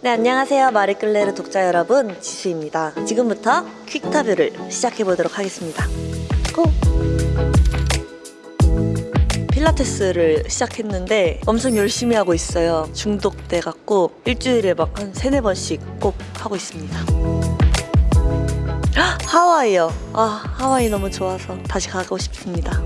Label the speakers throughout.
Speaker 1: 네, 안녕하세요. 마리끌레르 독자 여러분, 지수입니다. 지금부터 퀵타뷰를 시작해보도록 하겠습니다. 고! 필라테스를 시작했는데 엄청 열심히 하고 있어요. 중독돼갖고 일주일에 막 한 세네 번씩 꼭 하고 있습니다. 헉, 하와이요. 아, 하와이 너무 좋아서 다시 가고 싶습니다.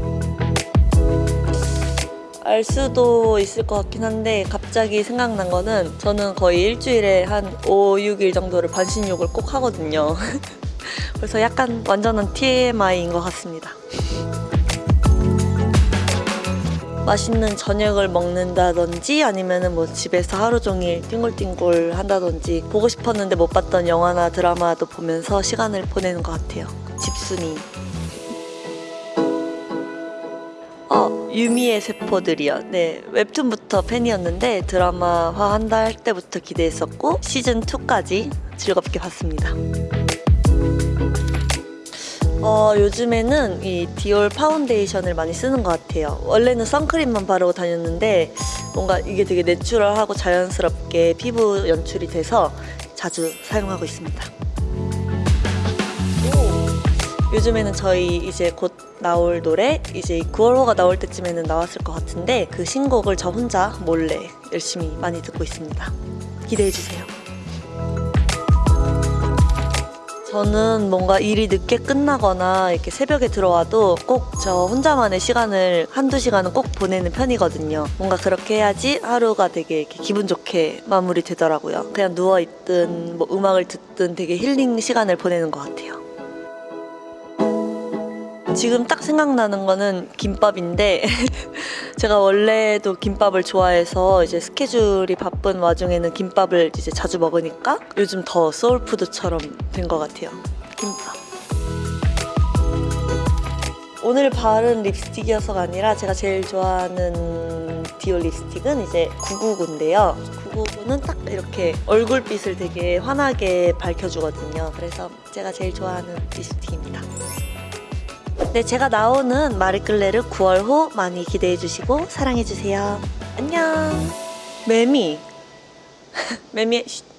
Speaker 1: 알 수도 있을 것 같긴 한데 갑 자기 생각난 거는 저는 거의 일주일에 한 5, 6일 정도를 반신욕을 꼭 하거든요. 그래서 약간 완전한 TMI인 것 같습니다. 맛있는 저녁을 먹는다든지 아니면은 뭐 집에서 하루 종일 띵골띵골 한다든지 보고 싶었는데 못 봤던 영화나 드라마도 보면서 시간을 보내는 것 같아요. 집순이. 유미의 세포들이요. 네, 웹툰부터 팬이었는데 드라마화 한다 할 때부터 기대했었고 시즌 2까지 즐겁게 봤습니다. 어, 요즘에는 이 디올 파운데이션을 많이 쓰는 것 같아요. 원래는 선크림만 바르고 다녔는데 뭔가 이게 되게 내추럴하고 자연스럽게 피부 연출이 돼서 자주 사용하고 있습니다. 요즘에는 저희 이제 곧 나올 노래 이제 9월호가 나올 때쯤에는 나왔을 것 같은데 그 신곡을 저 혼자 몰래 열심히 많이 듣고 있습니다. 기대해 주세요. 저는 뭔가 일이 늦게 끝나거나 이렇게 새벽에 들어와도 꼭 저 혼자만의 시간을 한두 시간은 꼭 보내는 편이거든요. 뭔가 그렇게 해야지 하루가 되게 기분 좋게 마무리 되더라고요. 그냥 누워있든 뭐 음악을 듣든 되게 힐링 시간을 보내는 것 같아요. 지금 딱 생각나는 거는 김밥인데 제가 원래도 김밥을 좋아해서 이제 스케줄이 바쁜 와중에는 김밥을 이제 자주 먹으니까 요즘 더 소울푸드처럼 된 것 같아요. 김밥. 오늘 바른 립스틱이어서가 아니라 제가 제일 좋아하는 디올 립스틱은 이제 999인데요. 999는 딱 이렇게 얼굴빛을 되게 환하게 밝혀주거든요. 그래서 제가 제일 좋아하는 립스틱입니다. 네, 제가 나오는 마리끌레르 9월 호 많이 기대해 주시고 사랑해 주세요. 안녕. 매미. 매미, 쉿.